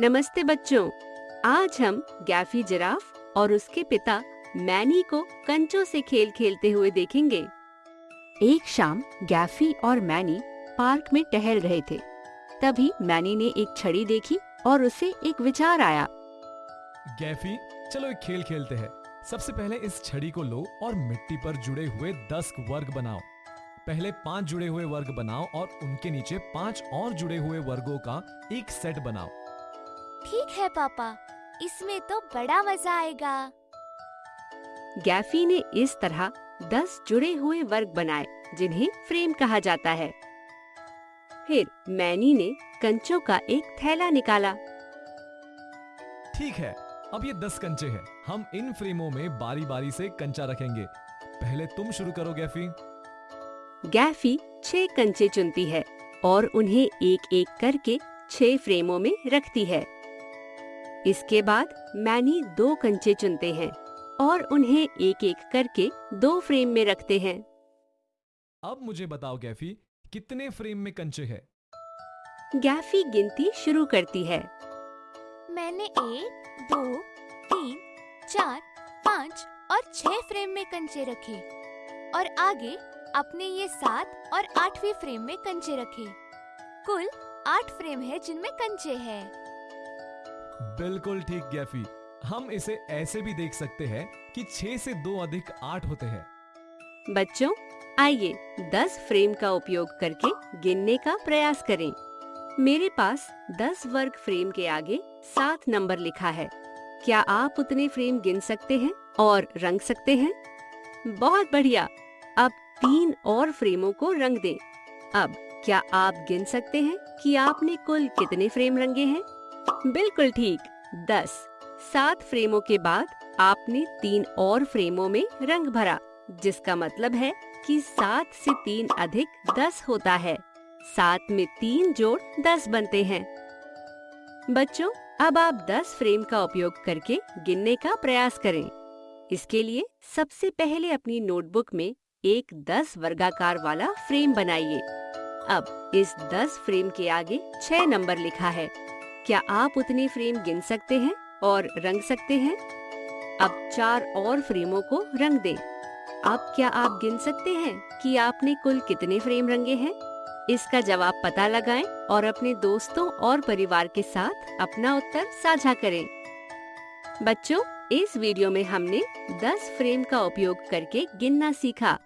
नमस्ते बच्चों। आज हम गैफी जिराफ और उसके पिता मैनी को कंचों से खेल खेलते हुए देखेंगे। एक शाम गैफी और मैनी पार्क में टहल रहे थे। तभी मैनी ने एक छड़ी देखी और उसे एक विचार आया। गैफी, चलो एक खेल खेलते हैं। सबसे पहले इस छड़ी को लो और मिट्टी पर जुड़े हुए दस वर्ग बनाओ। पहले पाँच जुड़े हुए वर्ग बनाओ और उनके नीचे पाँच और जुड़े हुए वर्गों का एक सेट बनाओ। ठीक है पापा। इसमें तो बड़ा मज़ा आएगा। गैफी ने इस तरह दस जुड़े हुए वर्ग बनाए जिन्हें फ्रेम कहा जाता है। फिर मैनी ने कंचों का एक थैला निकाला। ठीक है अब ये दस कंचे हैं। हम इन फ्रेमों में बारी बारी से कंचा रखेंगे। पहले तुम शुरू करो गैफी। गैफी छह कंचे चुनती है और उन्हें एक एक करके छह फ्रेमों में रखती है। इसके बाद मैनी दो कंचे चुनते हैं और उन्हें एक एक करके दो फ्रेम में रखते हैं। अब मुझे बताओ गैफी कितने फ्रेम में कंचे हैं? गैफी गिनती शुरू करती है। मैंने एक दो तीन चार पाँच और छह फ्रेम में कंचे रखे और आगे अपने ये सात और आठवीं फ्रेम में कंचे रखे। कुल आठ फ्रेम है जिनमें कंचे हैं। बिल्कुल ठीक, गैफी। हम इसे ऐसे भी देख सकते हैं कि छह से दो अधिक आठ होते हैं। बच्चों, आइए दस फ्रेम का उपयोग करके गिनने का प्रयास करें। मेरे पास दस वर्ग फ्रेम के आगे सात नंबर लिखा है। क्या आप उतने फ्रेम गिन सकते हैं और रंग सकते हैं? बहुत बढ़िया। अब तीन और फ्रेमों को रंग दें। अब क्या आप गिन सकते हैं कि आपने कुल कितने फ्रेम रंगे हैं? बिल्कुल ठीक। दस। सात फ्रेमों के बाद आपने तीन और फ्रेमों में रंग भरा, जिसका मतलब है कि सात से तीन अधिक दस होता है। सात में तीन जोड़ दस बनते हैं। बच्चों, अब आप दस फ्रेम का उपयोग करके गिनने का प्रयास करें। इसके लिए सबसे पहले अपनी नोटबुक में एक दस वर्गाकार वाला फ्रेम बनाइए। अब इस दस फ्रेम के आगे छह नंबर लिखा है। क्या आप उतने फ्रेम गिन सकते हैं और रंग सकते हैं? अब चार और फ्रेमों को रंग दें। अब क्या आप गिन सकते हैं कि आपने कुल कितने फ्रेम रंगे हैं? इसका जवाब पता लगाएँ और अपने दोस्तों और परिवार के साथ अपना उत्तर साझा करें। बच्चों, इस वीडियो में हमने 10 फ्रेम का उपयोग करके गिनना सीखा।